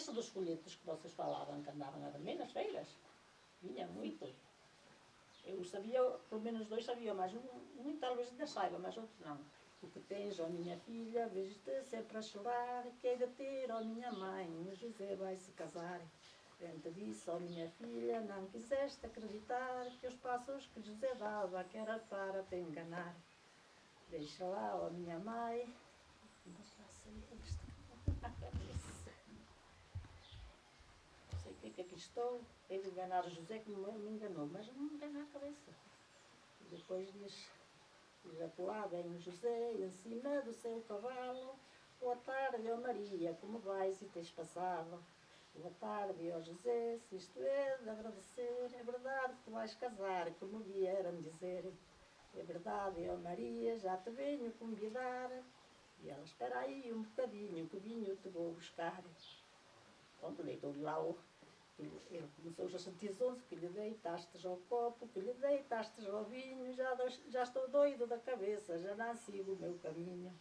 esse dos folhetos que vocês falavam, que andavam a vender nas feiras, vinha muito. Eu sabia, pelo menos dois sabia, mas um, um talvez ainda saiba, mas outros não. O que tens, ó minha filha, vejo-te sempre a chorar, que hei de ter, ó minha mãe, o José vai se casar. Frente disso, ó minha filha, não quiseste acreditar que os passos que José dava, que era para te enganar. Deixa lá, ó minha mãe, deixa lá sair isto. Não o que que estou, de enganar José como ele me enganou, mas não me engana a cabeça. E depois diz, diz acolá vem o José em cima do seu cavalo, boa tarde, ó Maria, como vais e tens passado? Boa tarde, ó José, se isto é de agradecer, é verdade que tu vais casar, como vieram dizer. É verdade, ó Maria, já te venho convidar. E ela, espera aí um bocadinho, que vinho te vou buscar. Pronto, deitou-lhe lá o... Ele, começou a sentir zonzo, que lhe deitastes ao copo, que lhe deitastes ao vinho, já, já estou doido da cabeça, já não sigo o meu caminho.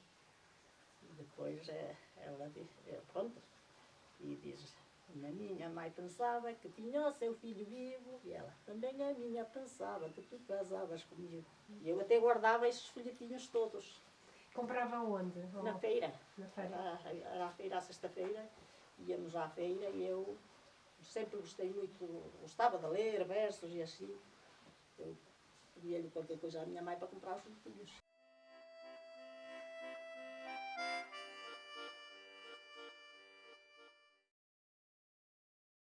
E depois é, ela diz, é, pronto, e diz, a minha mãe pensava que tinha o seu filho vivo, e ela, também a minha pensava que tu casavas comigo. E eu até guardava esses folhetinhos todos, Comprava onde? na feira. Na feira. Era, era a feira à sexta-feira, íamos à feira e eu sempre gostei muito, gostava de ler versos e assim. Eu pedia-lhe qualquer coisa à minha mãe para comprar os folhetinhos.